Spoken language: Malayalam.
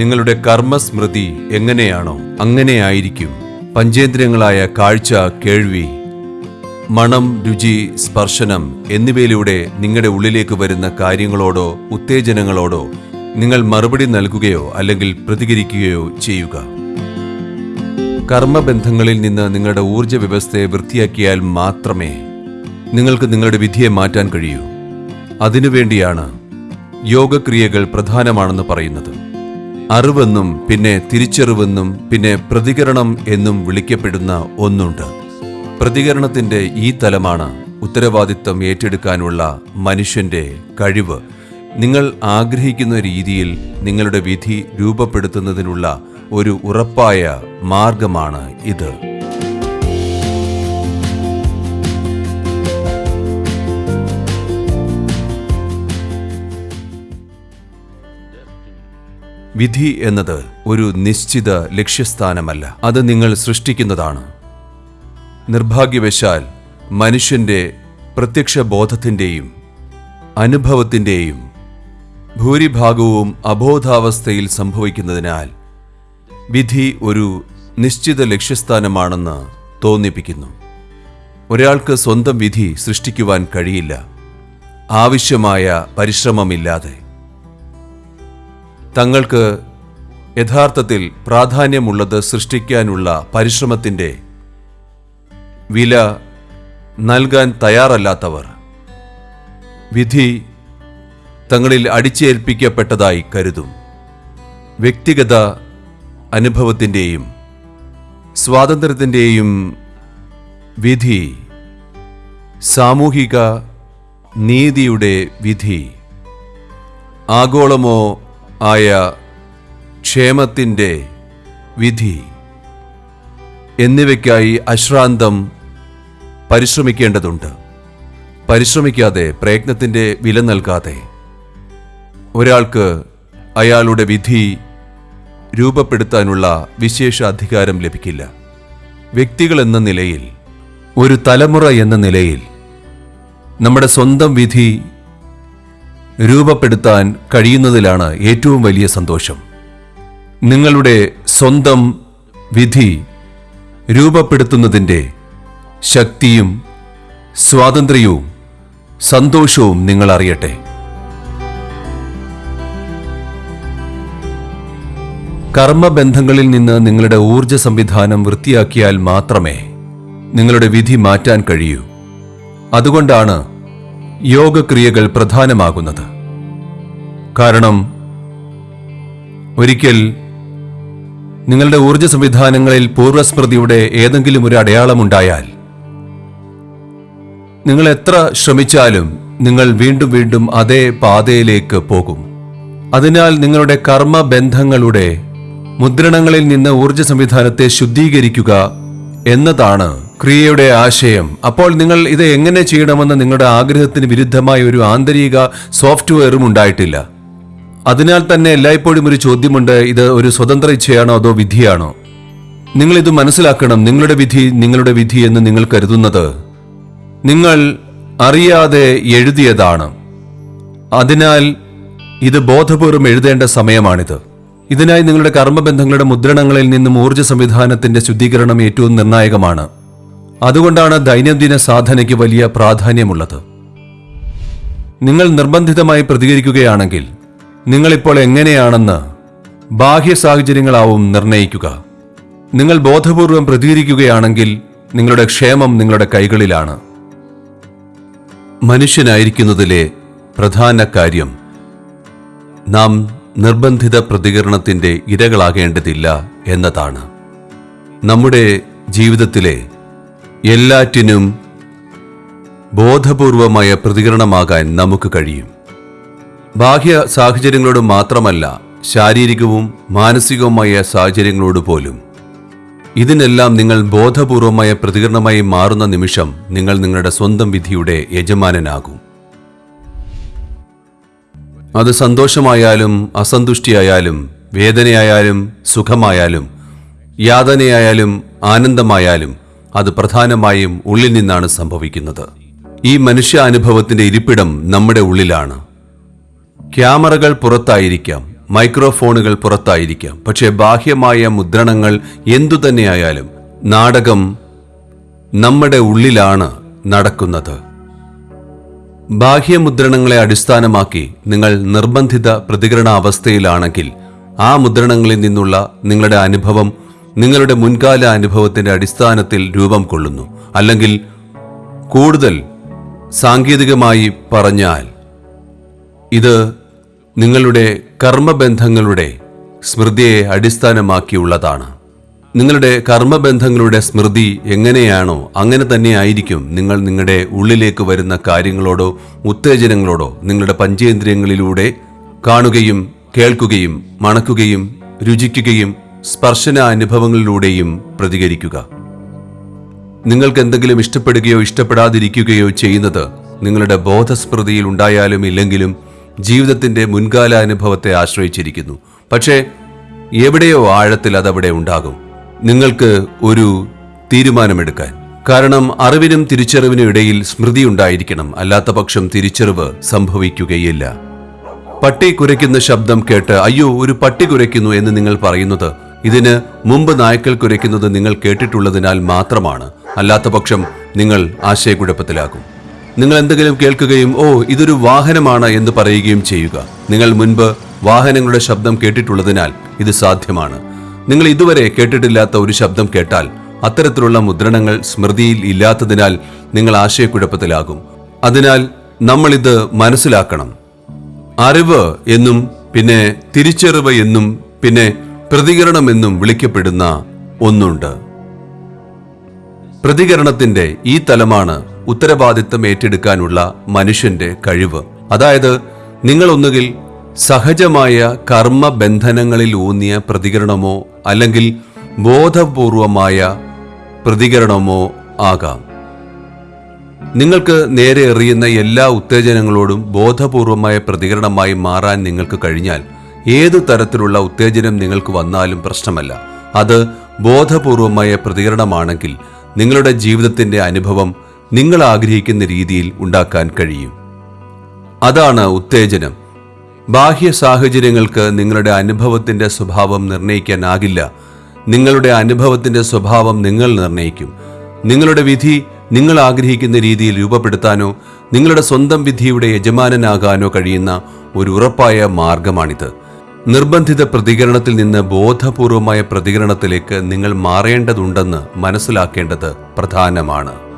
നിങ്ങളുടെ കർമ്മസ്മൃതി എങ്ങനെയാണോ അങ്ങനെയായിരിക്കും. പഞ്ചേന്ദ്രിയങ്ങളായ കാഴ്ച കേൾവി മണം രുചി സ്പർശനം എന്നിവയിലൂടെ നിങ്ങളുടെ ഉള്ളിലേക്ക് വരുന്ന കാര്യങ്ങളോടോ ഉത്തേജനങ്ങളോടോ നിങ്ങൾ മറുപടി നൽകുകയോ അല്ലെങ്കിൽ പ്രതികരിക്കുകയോ ചെയ്യുക. കർമ്മബന്ധങ്ങളിൽ നിന്ന് നിങ്ങളുടെ ഊർജ വ്യവസ്ഥയെ വൃത്തിയാക്കിയാൽ മാത്രമേ നിങ്ങൾക്ക് നിങ്ങളുടെ വിധിയെ മാറ്റാൻ കഴിയൂ. അതിനുവേണ്ടിയാണ് യോഗക്രിയകൾ പ്രധാനമാണെന്ന് പറയുന്നത്. അറിവെന്നും പിന്നെ തിരിച്ചറിവെന്നും പിന്നെ പ്രതികരണം എന്നും വിളിക്കപ്പെടുന്ന ഒന്നുണ്ട്. പ്രതികരണത്തിന്റെ ഈ തലമാണ് ഉത്തരവാദിത്തം ഏറ്റെടുക്കാനുള്ള മനുഷ്യന്റെ കഴിവ്. നിങ്ങൾ ആഗ്രഹിക്കുന്ന രീതിയിൽ നിങ്ങളുടെ വിധി രൂപപ്പെടുത്തുന്നതിനുള്ള ഒരു ഉറപ്പായ മാർഗമാണ് ഇത്. വിധി എന്നത് ഒരു നിശ്ചിത ലക്ഷ്യസ്ഥാനമല്ല. അത് നിങ്ങൾ സൃഷ്ടിക്കുന്നതാണ്. നിർഭാഗ്യവശാൽ മനുഷ്യന്റെ പ്രത്യക്ഷ ബോധത്തിന്റെയും അനുഭവത്തിന്റെയും ഭൂരിഭാഗവും അബോധാവസ്ഥയിൽ സംഭവിക്കുന്നതിനാൽ വിധി ഒരു നിശ്ചിത ലക്ഷ്യസ്ഥാനമാണെന്ന് തോന്നിപ്പിക്കുന്നു. ഒരാൾക്ക് സ്വന്തം വിധി സൃഷ്ടിക്കുവാൻ കഴിയില്ല. ആവശ്യമായ പരിശ്രമമില്ലാതെ. തങ്ങൾക്ക് യഥാർത്ഥത്തിൽ പ്രാധാന്യമുള്ളത് സൃഷ്ടിക്കാനുള്ള പരിശ്രമത്തിന്റെ വില നൽകാൻ തയ്യാറല്ലാത്തവർ. വിധി തങ്ങളിൽ അടിച്ചേൽപ്പിക്കപ്പെട്ടതായി കരുതും. വ്യക്തിഗത അനുഭവത്തിന്റെയും സ്വാതന്ത്ര്യത്തിന്റെയും വിധി സാമൂഹിക നീതിയുടെ വിധി ആഗോളമോ ആയ ക്ഷേമത്തിന്റെ വിധി. എന്നിവയ്ക്കായി അശ്രാന്തം പരിശ്രമിക്കേണ്ടതുണ്ട്. പരിശ്രമിക്കാതെ പ്രയത്നത്തിന്റെ വില നൽകാതെ. ഒരാൾക്ക് അയാളുടെ വിധി രൂപപ്പെടുത്താനുള്ള വിശേഷ അധികാരം ലഭിക്കില്ല. വ്യക്തികൾ എന്ന നിലയിൽ ഒരു തലമുറ എന്ന നിലയിൽ നമ്മുടെ സ്വന്തം വിധി രൂപപ്പെടുത്താൻ കഴിയുന്നതിലാണ് ഏറ്റവും വലിയ സന്തോഷം. നിങ്ങളുടെ സ്വന്തം വിധി രൂപപ്പെടുത്തുന്നതിന്റെ ശക്തിയും സ്വാതന്ത്ര്യവും സന്തോഷവും നിങ്ങൾ അറിയട്ടെ കർമ്മബന്ധങ്ങളിൽ നിന്ന് നിങ്ങളുടെ ഊർജ സംവിധാനം വൃത്തിയാക്കിയാൽ മാത്രമേ നിങ്ങളുടെ വിധി മാറ്റാൻ കഴിയൂ. അതുകൊണ്ടാണ് യോഗക്രിയകൾ പ്രധാനമാകുന്നത്. കാരണം ഒരിക്കൽ നിങ്ങളുടെ ഊർജ സംവിധാനങ്ങളിൽ പൂർവസ്മൃതിയുടെ ഏതെങ്കിലും ഒരു അടയാളമുണ്ടായാൽ നിങ്ങൾ എത്ര ശ്രമിച്ചാലും നിങ്ങൾ വീണ്ടും വീണ്ടും അതേ പാതയിലേക്ക് പോകും. അതിനാൽ നിങ്ങളുടെ കർമ്മബന്ധങ്ങളുടെ മുദ്രണങ്ങളിൽ നിന്ന് ഊർജ സംവിധാനത്തെ ശുദ്ധീകരിക്കുക എന്നതാണ് ക്രിയയുടെ ആശയം. അപ്പോൾ നിങ്ങൾ ഇത് എങ്ങനെ ചെയ്യണമെന്ന് നിങ്ങളുടെ ആഗ്രഹത്തിന് വിരുദ്ധമായ ഒരു ആന്തരിക സോഫ്റ്റ്വെയറും ഉണ്ടായിട്ടില്ല. അതിനാൽ തന്നെ എല്ലായ്പ്പോഴും ഒരു ചോദ്യമുണ്ട് ഇത് ഒരു സ്വതന്ത്ര ഇച്ഛയാണോ അതോ വിധിയാണോ? നിങ്ങൾ ഇത് മനസ്സിലാക്കണം നിങ്ങളുടെ വിധി നിങ്ങളുടെ വിധി എന്ന് നിങ്ങൾ കരുതുന്നത്. നിങ്ങൾ അറിയാതെ എഴുതിയതാണ്. അതിനാൽ ഇത് ബോധപൂർവം എഴുതേണ്ട സമയമാണിത്. ഇതിനായി നിങ്ങളുടെ കർമ്മബന്ധങ്ങളുടെ മുദ്രണങ്ങളിൽ നിന്നും ഊർജ സംവിധാനത്തിന്റെ ശുദ്ധീകരണം ഏറ്റവും നിർണായകമാണ്. അതുകൊണ്ടാണ് ദൈനംദിന സാധനയ്ക്ക് വലിയ പ്രാധാന്യമുള്ളത്. നിങ്ങൾ നിർബന്ധിതമായി പ്രതികരിക്കുകയാണെങ്കിൽ നിങ്ങളിപ്പോൾ എങ്ങനെയാണെന്ന് ബാഹ്യ സാഹചര്യങ്ങളാവും നിർണയിക്കുക. നിങ്ങൾ ബോധപൂർവം പ്രതികരിക്കുകയാണെങ്കിൽ നിങ്ങളുടെ ക്ഷേമം നിങ്ങളുടെ കൈകളിലാണ്. മനുഷ്യനായിരിക്കുന്നതിലെ പ്രധാന കാര്യം നാം നിർബന്ധിത പ്രതികരണത്തിന്റെ ഇരകളാകേണ്ടതില്ല എന്നതാണ്. നമ്മുടെ ജീവിതത്തിലെ എല്ലാറ്റിനും ബോധപൂർവമായ പ്രതികരണമാകാൻ നമുക്ക് കഴിയും. ബാഹ്യ സാഹചര്യങ്ങളോട് മാത്രമല്ല ശാരീരികവും മാനസികവുമായ സാഹചര്യങ്ങളോട് പോലും. ഇതിനെല്ലാം നിങ്ങൾ ബോധപൂർവമായ പ്രതികരണമായി മാറുന്ന നിമിഷം നിങ്ങൾ നിങ്ങളുടെ സ്വന്തം വിധിയുടെ യജമാനനാകും. അത് സന്തോഷമായാലും അസന്തുഷ്ടിയായാലും വേദനയായാലും സുഖമായാലും യാതനയായാലും ആനന്ദമായാലും അത് പ്രധാനമായും ഉള്ളിൽ നിന്നാണ് സംഭവിക്കുന്നത്. ഈ മനുഷ്യ അനുഭവത്തിന്റെ ഇരിപ്പിടം നമ്മുടെ ഉള്ളിലാണ്. ക്യാമറകൾ പുറത്തായിരിക്കാം മൈക്രോഫോണുകൾ പുറത്തായിരിക്കാം പക്ഷേ ബാഹ്യമായ മുദ്രണങ്ങൾ എന്തുതന്നെയായാലും നാടകം നമ്മുടെ ഉള്ളിലാണ് നടക്കുന്നത്. ബാഹ്യമുദ്രണങ്ങളെ അടിസ്ഥാനമാക്കി നിങ്ങൾ നിർബന്ധിത പ്രതികരണ അവസ്ഥയിലാണെങ്കിൽ ആ മുദ്രണങ്ങളിൽ നിന്നുള്ള നിങ്ങളുടെ അനുഭവം നിങ്ങളുടെ മുൻകാല അനുഭവത്തിന്റെ അടിസ്ഥാനത്തിൽ രൂപം കൊള്ളുന്നു. അല്ലെങ്കിൽ കൂടുതൽ സാങ്കേതികമായി പറഞ്ഞാൽ ഇത് നിങ്ങളുടെ കർമ്മബന്ധങ്ങളുടെ സ്മൃതിയെ അടിസ്ഥാനമാക്കിയുള്ളതാണ്. നിങ്ങളുടെ കർമ്മബന്ധങ്ങളുടെ സ്മൃതി എങ്ങനെയാണോ അങ്ങനെ തന്നെ ആയിരിക്കും നിങ്ങൾ നിങ്ങളുടെ ഉള്ളിലേക്ക് വരുന്ന കാര്യങ്ങളോടോ ഉത്തേജനങ്ങളോടോ നിങ്ങളുടെ പഞ്ചേന്ദ്രിയങ്ങളിലൂടെ കാണുകയും കേൾക്കുകയും മണക്കുകയും രുചിക്കുകയും സ്പർശന അനുഭവങ്ങളിലൂടെയും പ്രതികരിക്കുക. നിങ്ങൾക്ക് എന്തെങ്കിലും ഇഷ്ടപ്പെടുകയോ ഇഷ്ടപ്പെടാതിരിക്കുകയോ ചെയ്യുന്നത് നിങ്ങളുടെ ബോധസ്മൃതിയിൽ ഉണ്ടായാലും ഇല്ലെങ്കിലും ജീവിതത്തിന്റെ മുൻകാല അനുഭവത്തെ ആശ്രയിച്ചിരിക്കുന്നു. പക്ഷേ എവിടെയോ ആഴത്തിൽ അതവിടെ ഉണ്ടാകും. നിങ്ങൾക്ക് ഒരു തീരുമാനമെടുക്കാൻ. കാരണം അറിവിനും തിരിച്ചറിവിനും ഇടയിൽ സ്മൃതി ഉണ്ടായിരിക്കണം. അല്ലാത്ത പക്ഷം തിരിച്ചറിവ് സംഭവിക്കുകയില്ല. പട്ടി കുരയ്ക്കുന്ന ശബ്ദം കേട്ട് അയ്യോ ഒരു പട്ടി കുരയ്ക്കുന്നു എന്ന് നിങ്ങൾ പറയുന്നത് ഇതിന് മുമ്പ് നായ്ക്കൾ കുരയ്ക്കുന്നത് നിങ്ങൾ കേട്ടിട്ടുള്ളതിനാൽ മാത്രമാണ്. അല്ലാത്ത പക്ഷം നിങ്ങൾ ആശയക്കുഴപ്പത്തിലാകും. നിങ്ങൾ എന്തെങ്കിലും കേൾക്കുകയും ഓ ഇതൊരു വാഹനമാണ് എന്ന് പറയുകയും ചെയ്യുക. നിങ്ങൾ മുൻപ് വാഹനങ്ങളുടെ ശബ്ദം കേട്ടിട്ടുള്ളതിനാൽ ഇത് സാധ്യമാണ്. നിങ്ങൾ ഇതുവരെ കേട്ടിട്ടില്ലാത്ത ഒരു ശബ്ദം കേട്ടാൽ അത്തരത്തിലുള്ള മുദ്രണങ്ങൾ സ്മൃതിയിൽ ഇല്ലാത്തതിനാൽ നിങ്ങൾ ആശയക്കുഴപ്പത്തിലാകും. അതിനാൽ നമ്മളിത് മനസ്സിലാക്കണം. അറിവ് എന്നും പിന്നെ തിരിച്ചറിവ് എന്നും പിന്നെ പ്രതികരണം എന്നും വിളിക്കപ്പെടുന്ന ഒന്നുണ്ട്. പ്രതികരണത്തിന്റെ ഈ തലമാണ് ഉത്തരവാദിത്തം ഏറ്റെടുക്കാനുള്ള മനുഷ്യന്റെ കഴിവ്. അതായത് നിങ്ങൾ ഒന്നുകിൽ സഹജമായ കർമ്മബന്ധനങ്ങളിൽ ഊന്നിയ പ്രതികരണമോ അല്ലെങ്കിൽ ബോധപൂർവമായ പ്രതികരണമോ ആകാം. നിങ്ങൾക്ക് നേരെ എറിയുന്ന എല്ലാ ഉത്തേജനങ്ങളോടും ബോധപൂർവമായ പ്രതികരണമായി മാറാൻ നിങ്ങൾക്ക് കഴിഞ്ഞാൽ ഏതു തരത്തിലുള്ള ഉത്തേജനം നിങ്ങൾക്ക് വന്നാലും പ്രശ്നമല്ല. അത് ബോധപൂർവമായ പ്രതികരണമാണെങ്കിൽ നിങ്ങളുടെ ജീവിതത്തിന്റെ അനുഭവം നിങ്ങൾ ആഗ്രഹിക്കുന്ന രീതിയിൽ ഉണ്ടാക്കാൻ കഴിയും. അതാണ് ഉത്തേജനം. ബാഹ്യ സാഹചര്യങ്ങൾക്ക് നിങ്ങളുടെ അനുഭവത്തിന്റെ സ്വഭാവം നിർണയിക്കാനാകില്ല. നിങ്ങളുടെ അനുഭവത്തിന്റെ സ്വഭാവം നിങ്ങൾ നിർണയിക്കും. നിങ്ങളുടെ വിധി നിങ്ങൾ ആഗ്രഹിക്കുന്ന രീതിയിൽ രൂപപ്പെടുത്താനോ നിങ്ങളുടെ സ്വന്തം വിധിയുടെ യജമാനനാകാനോ കഴിയുന്ന ഒരു ഉറപ്പായ മാർഗമാണിത്. നിർബന്ധിത പ്രതികരണത്തിൽ നിന്ന് ബോധപൂർവമായ പ്രതികരണത്തിലേക്ക് നിങ്ങൾ മാറേണ്ടതുണ്ടെന്ന് മനസ്സിലാക്കേണ്ടത് പ്രധാനമാണ്.